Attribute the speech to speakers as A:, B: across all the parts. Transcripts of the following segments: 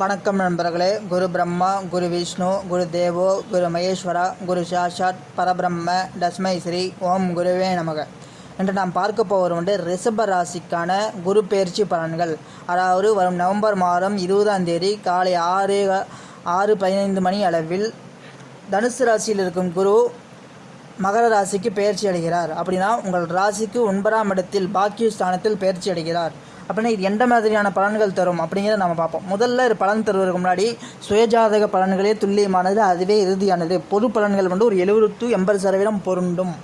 A: வணக்கம் நண்பர்களே. குரு பிரம்மா குரு விஷ்ணு குரு தேவோ குரு மகேஸ்வரா குரு சாஷாத் பரபிரம்ம டஸ்மை ஸ்ரீ ஓம் குருவே நமக. இன்று நாம் பார்க்க போவது வந்து ரிஷப ராசிக்கான குரு பயிற்சி பலன்கள். அதாவது வரும் நவம்பர் மாதம் இருபதாம் தேதி காலை ஆறு ஆறு பதினைந்து மணி அளவில் தனுசு ராசியில் இருக்கும் குரு மகர ராசிக்கு பெயர்ச்சி அடைகிறார். அப்படின்னா உங்கள் ராசிக்கு ஒன்பதாம் இடத்தில் பாக்கிய ஸ்தானத்தில் பயிற்சி அடைகிறார். அப்படின்னா இது எந்த மாதிரியான பலன்கள் தரும் அப்படிங்கிறத நம்ம பார்ப்போம். முதல்ல ஒரு பலன் தருவதற்கு முன்னாடி சுயஜாதக பலன்களே துல்லியமானது அதுவே இறுதியானது. பொது பலன்கள் வந்து ஒரு எழுபது டு எண்பது சதவீதம் பொருண்டும்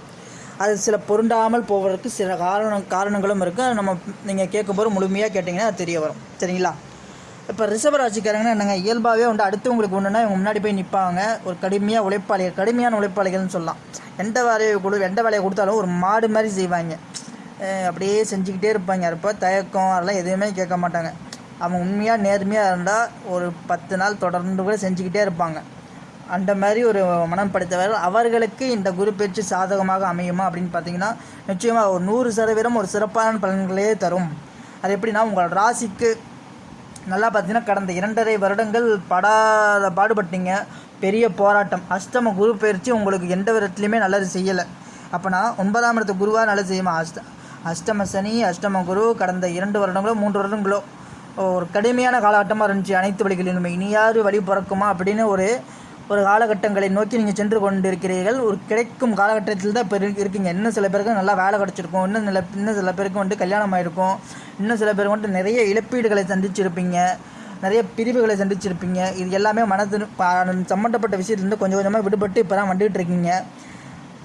A: அது சில பொருண்டாமல் போவதற்கு சில காரணம் காரணங்களும் இருக்குது அது நம்ம நீங்கள் கேட்கும்போது முழுமையாக கேட்டிங்கன்னா அது தெரிய வரும். சரிங்களா? இப்போ ரிஷபராசிக்காரங்கன்னா என்னங்க இயல்பாகவே வந்து அடுத்தவங்களுக்கு ஒன்றுனா இவங்க முன்னாடி போய் நிற்பாங்க ஒரு கடுமையாக உழைப்பாளிகள் கடுமையான உழைப்பாளிகள்னு சொல்லலாம். எந்த வேலையை கொடு எந்த வேலையை கொடுத்தாலும் ஒரு மாடு மாதிரி செய்வாங்க. அப்படியே செஞ்சுக்கிட்டே இருப்பாங்க. அப்போ தயக்கம் அதெல்லாம் எதுவுமே கேட்க மாட்டாங்க. அவங்க உண்மையாக நேர்மையாக இருந்தால் ஒரு பத்து நாள் தொடர்ந்து கூட செஞ்சுக்கிட்டே இருப்பாங்க. அந்த மாதிரி ஒரு மனம் படைத்தவர்கள் அவர்களுக்கு இந்த குரு பயிற்சி சாதகமாக அமையுமா அப்படின்னு பார்த்தீங்கன்னா நிச்சயமாக ஒரு நூறு சதவீதம் ஒரு சிறப்பான பலன்களே தரும். அது எப்படின்னா உங்கள் ராசிக்கு நல்லா பார்த்தீங்கன்னா கடந்த இரண்டரை வருடங்கள் படாத பாடுபட்டீங்க. பெரிய போராட்டம். அஷ்டம குரு பயிற்சி உங்களுக்கு எந்த விதத்துலையுமே நல்லது செய்யலை. அப்போனா ஒன்பதாம் இடத்து குருவாக நல்லது செய்யுமா? அஷ்ட அஷ்டம சனி அஷ்டம குரு கடந்த இரண்டு வருடங்களோ மூன்று வருடங்களோ ஒரு கடுமையான காலகட்டமாக இருந்துச்சு அனைத்து வழிகளிலுமே. இனியாவது வழி பிறக்குமா அப்படின்னு ஒரு ஒரு காலகட்டங்களை நோக்கி நீங்கள் சென்று கொண்டிருக்கிறீர்கள். ஒரு கிடைக்கும் காலகட்டத்தில் தான் இப்போ இருக்கீங்க. இன்னும் சில பேருக்கு நல்லா வேலை கிடச்சிருக்கும். இன்னும் சில இன்னும் சில பேருக்கு வந்துட்டு கல்யாணம் ஆகிருக்கும் இன்னும் சில பேருக்கு வந்துட்டு நிறைய இழப்பீடுகளை சந்திச்சிருப்பீங்க. நிறைய பிரிவுகளை சந்திச்சிருப்பீங்க. இது எல்லாமே மனது சம்மந்தப்பட்ட விஷயத்துலேருந்து கொஞ்சம் கொஞ்சமாக விடுபட்டு இப்போ தான் வந்துட்டு இருக்கீங்க.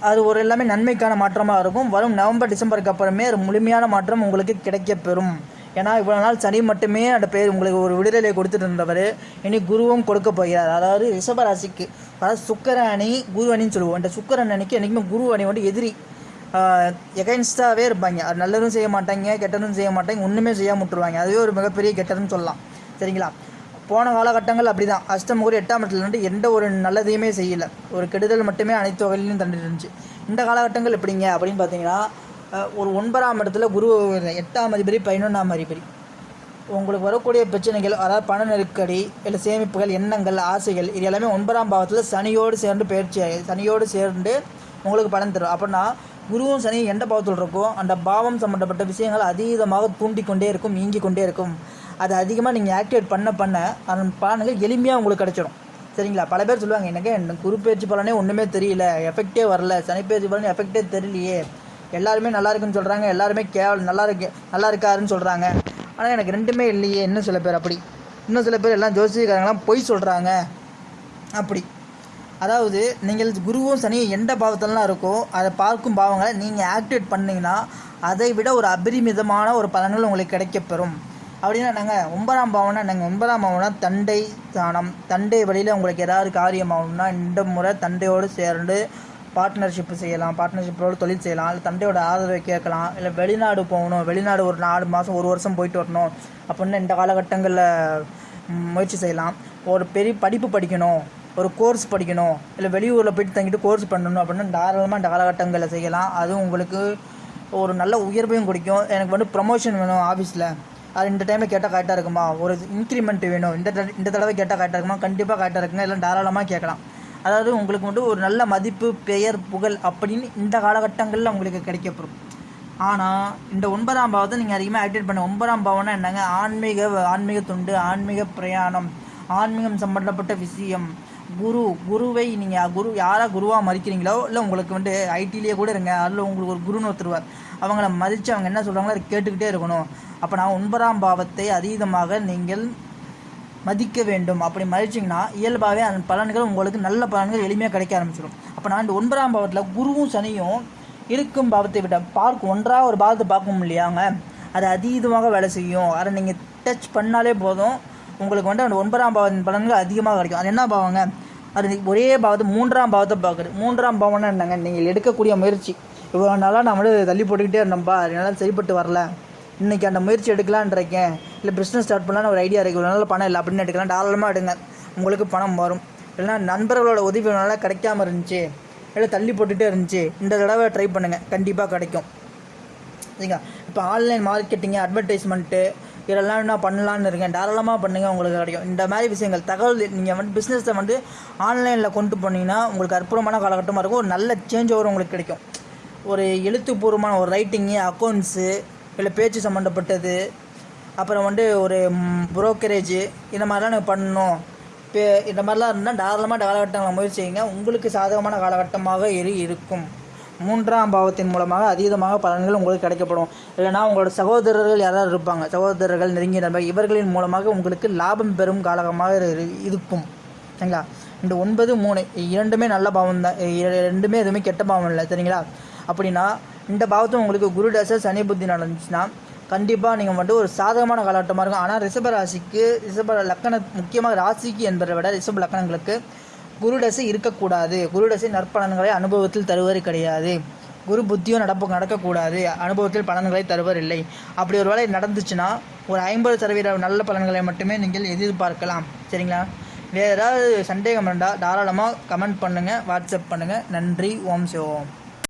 A: அது ஒரு எல்லாமே நன்மைக்கான மாற்றமாக இருக்கும். வரும் நவம்பர் டிசம்பருக்கு அப்புறமே ஒரு முழுமையான மாற்றம் உங்களுக்கு கிடைக்கப்பெறும். ஏன்னா இவ்வளோ நாள் சனி மட்டுமே அந்த பேர் உங்களுக்கு ஒரு விடுதலை கொடுத்துட்டு இருந்தவர். இனி குருவும் கொடுக்க போகிறார். அதாவது ரிஷபராசிக்கு அதாவது சுக்கர அணி குரு அணின்னு சொல்லுவோம். அந்த சுக்கரன் அணிக்கு என்றைக்குமே குரு அணி வந்து எதிரி. எகைன்ஸ்டாகவே இருப்பாங்க. அது நல்லதும் செய்ய மாட்டாங்க கெட்டதும் செய்ய மாட்டாங்க ஒன்றுமே செய்யாம விட்டுருவாங்க. அதுவே ஒரு மிகப்பெரிய கெட்டதுன்னு சொல்லலாம். சரிங்களா? போன காலகட்டங்கள் அப்படி தான் அஷ்டமுகூர் எட்டாம் இடத்துல இருந்து எந்த ஒரு நல்லதையுமே செய்யலை. ஒரு கெடுதல் மட்டுமே அனைத்து வகையிலையும் தந்துட்டு இருந்துச்சு இந்த காலகட்டங்கள் எப்படிங்க அப்படின்னு பார்த்தீங்கன்னா ஒரு ஒன்பதாம் இடத்துல குரு எட்டாம் அதிபதி பதினொன்றாம் அதிபதி. உங்களுக்கு வரக்கூடிய பிரச்சனைகள் அதாவது பண நெருக்கடி இல்லை சேமிப்புகள் எண்ணங்கள் ஆசைகள் இது எல்லாமே ஒன்பதாம் பாவத்தில் சனியோடு சேர்ந்து பயிற்சி ஆகி- சனியோடு சேர்ந்து உங்களுக்கு பலன் தரும். அப்படின்னா குருவும் சனி எந்த பாவத்தில் இருக்கோ அந்த பாவம் சம்மந்தப்பட்ட விஷயங்கள் அதீதமாக தூண்டிக்கொண்டே இருக்கும் நீங்கிக் கொண்டே இருக்கும். அது அதிகமாக நீங்கள் ஆக்டிவேட் பண்ண பண்ண அதன் பலன்கள் எளிமையாக உங்களுக்கு கிடைச்சிடும். சரிங்களா? பல பேர் சொல்லுவாங்க எனக்கு எனக்கு குரு பலனே ஒன்றுமே தெரியல. எஃபெக்டே வரல. சனி பலன் எஃபெக்டே தெரியலையே. எல்லாருமே நல்லா இருக்குன்னு சொல்கிறாங்க எல்லாருமே கேவல் நல்லா இருக்கு நல்லா இருக்காருன்னு சொல்கிறாங்க ஆனால் எனக்கு ரெண்டுமே இல்லையே. இன்னும் சில பேர் அப்படி. இன்னும் சில பேர் எல்லாம் ஜோசியக்காரங்களாம் பொய் சொல்கிறாங்க அப்படி. அதாவது நீங்கள் குருவும் சனியும் எந்த பாவத்திலலாம் இருக்கோ அதை பார்க்கும் பாவங்களை நீங்கள் ஆக்டிவேட் பண்ணிங்கன்னா அதை விட ஒரு அபரிமிதமான ஒரு பலன்கள் உங்களுக்கு கிடைக்கப்பெறும். அப்படின்னா நாங்கள் ஒன்பதாம் பாவம்னா நாங்கள் ஒன்பதாம் பாவம்னா தண்டை தானம். தண்டை வழியில் உங்களுக்கு ஏதாவது காரியம் ஆகணும்னா இந்த முறை தண்டையோடு சேர்ந்து பார்ட்னர்ஷிப் செய்யலாம். பார்ட்னர்ஷிப்போடு தொழில் செய்யலாம். இல்லை தண்டையோட ஆதரவை கேட்கலாம். இல்லை வெளிநாடு போகணும். வெளிநாடு ஒரு நாலு மாதம் ஒரு வருஷம் போயிட்டு வரணும். அப்படின்னு இந்த காலகட்டங்களில் முயற்சி செய்யலாம். ஒரு பெரிய படிப்பு படிக்கணும். ஒரு கோர்ஸ் படிக்கணும். இல்லை வெளியூரில் போயிட்டு தங்கிட்டு கோர்ஸ் பண்ணணும் அப்படின்னு தாராளமாக இந்த காலகட்டங்களில் செய்யலாம். அதுவும் உங்களுக்கு ஒரு நல்ல உயர்வையும் கொடுக்கும். எனக்கு வந்து ப்ரமோஷன் வேணும் ஆஃபீஸில் அது இந்த டைமில் கேட்டால் கரெக்டாக இருக்குமா? ஒரு இன்க்ரிமெண்ட் வேணும். இந்த தட- இந்த தடவை கேட்டால் கரெக்டாக இருக்குமா? கண்டிப்பாக கரெக்டாக இருக்குங்க. இல்லை தாராளமாக கேட்கலாம். அதாவது உங்களுக்கு வந்து ஒரு நல்ல மதிப்பு பெயர் புகழ் அப்படின்னு இந்த காலகட்டங்களில் உங்களுக்கு கிடைக்கப்படும் ஆனால் இந்த ஒன்பதாம் பாவத்தை நீங்கள் அதிகமாக ஆக்டிவேட் பண்ண ஒன்பதாம் பாவம்னா என்னங்க? ஆன்மீக ஆன்மீக தொண்டு ஆன்மீக பிரயாணம் ஆன்மீகம் சம்பந்தப்பட்ட விஷயம். குரு குருவை நீங்கள் குரு யாராக குருவாக மறிக்கிறீங்களோ இல்லை உங்களுக்கு வந்து ஐடிலேயே கூட இருங்க. அதில் உங்களுக்கு ஒரு குருன்னு ஒருத்தருவார் அவங்கள மதித்து அவங்க என்ன சொல்கிறாங்களோ அதை கேட்டுக்கிட்டே இருக்கணும். அப்போ நான் ஒன்பதாம் பாவத்தை அதீதமாக நீங்கள் மதிக்க வேண்டும். அப்படி மதிச்சிங்கன்னா இயல்பாகவே அந்த பலன்கள் உங்களுக்கு நல்ல பலன்கள் எளிமையாக கிடைக்க ஆரம்பிச்சிடும். அப்போ நான் இந்த ஒன்பதாம் பாவத்தில் குருவும் சனியும் இருக்கும் பாவத்தை விட பார்க்க ஒன்றாக ஒரு பாவத்தை பார்க்க இல்லையாங்க? அது அதீதமாக வேலை செய்யும். அதை நீங்கள் டச் பண்ணாலே போதும். உங்களுக்கு வந்து அந்த ஒன்பதாம் பாவத்தின் பலன்கள் அதிகமாக கிடைக்கும். அது என்ன பாவங்க? அது ஒரே பாவத்தை மூன்றாம் பாவத்தை பார்க்குறது மூன்றாம் பாவம்னா என்னங்க? நீங்கள் எடுக்கக்கூடிய முயற்சி. இவ்வளோ நாளாக நான் வந்து தள்ளி போட்டுக்கிட்டே இருந்தேன்ப்பா என்னால் சரிப்பட்டு வரல. இன்றைக்கி அந்த முயற்சி எடுக்கலான்னு இருக்கேன் இல்லை பிஸ்னஸ் ஸ்டார்ட் பண்ணலான்னு ஒரு ஐடியா இருக்குது இவ்வளோ நாள் பணம் இல்லை அப்படின்னு எடுக்கலாம். தாராளமாக எடுங்க. உங்களுக்கு பணம் வரும். இல்லைனா நண்பர்களோட உதவி நல்லா கிடைக்காம இருந்துச்சு. இல்லை தள்ளி போட்டுகிட்டே இருந்துச்சு. இந்த தடவை ட்ரை பண்ணுங்கள் கண்டிப்பாக கிடைக்கும். சரிங்களா? இப்போ ஆன்லைன் மார்க்கெட்டிங்கு அட்வர்டைஸ்மெண்ட்டு இதெல்லாம் என்ன பண்ணலான்னு இருக்கேன். தாராளமாக பண்ணுங்கள் உங்களுக்கு கிடைக்கும். இந்த மாதிரி விஷயங்கள் தகவல் நீங்கள் வந்து பிஸ்னஸை வந்து ஆன்லைனில் கொண்டு போனீங்கன்னா உங்களுக்கு அற்புதமான காலகட்டமாக இருக்கும். ஒரு நல்ல சேஞ்ச் ஓவர் உங்களுக்கு கிடைக்கும். ஒரு எழுத்துப்பூர்வமான ஒரு ரைட்டிங்கு அக்கௌண்ட்ஸு இல்லை பேச்சு சம்மந்தப்பட்டது அப்புறம் வந்து ஒரு புரோக்கரேஜு இந்த மாதிரிலாம் நீங்கள் பண்ணணும். இப்போ இந்த மாதிரிலாம் இருந்தால் தாராளமாக காலகட்டங்களை முயற்சி செய்யுங்க. உங்களுக்கு சாதகமான காலகட்டமாக இரு இருக்கும். மூன்றாம் பாவத்தின் மூலமாக அதீதமாக பலன்கள் உங்களுக்கு கிடைக்கப்படும். இல்லைனா உங்களோட சகோதரர்கள் யாராவது இருப்பாங்க. சகோதரர்கள் நெருங்கிய நண்பர் இவர்களின் மூலமாக உங்களுக்கு லாபம் பெறும் காலகமாக இரு- இருக்கும். சரிங்களா? இந்த ஒன்பது மூணு இரண்டுமே நல்ல பாவம் தான் ரெண்டுமே எதுவுமே கெட்ட பாவம் இல்லை. சரிங்களா? அப்படின்னா இந்த பாவத்தும் உங்களுக்கு குரு தசை சனி புத்தி நடந்துச்சுன்னா கண்டிப்பாக நீங்கள் மட்டும் ஒரு சாதகமான காலகட்டமாக இருக்கும். ஆனால் ரிஷப ராசிக்கு ரிஷப லக்கண முக்கியமாக ராசிக்கு என்பதை விட ரிஷப லக்கணங்களுக்கு குரு தசை இருக்கக்கூடாது. குரு தசை நற்பலன்களை அனுபவத்தில் தருவது கிடையாது. குரு புத்தியும் நடப்பு நடக்கக்கூடாது. அனுபவத்தில் பலன்களை தருவர் இல்லை அப்படி ஒரு வேலை நடந்துச்சுன்னா ஒரு ஐம்பது சதவீத நல்ல பலன்களை மட்டுமே நீங்கள் எதிர்பார்க்கலாம். சரிங்களா? வேறு ஏதாவது சந்தேகம் இருந்தால் தாராளமாக கமெண்ட் பண்ணுங்கள் வாட்ஸ்அப் பண்ணுங்கள் நன்றி ஓம் சிவோம்.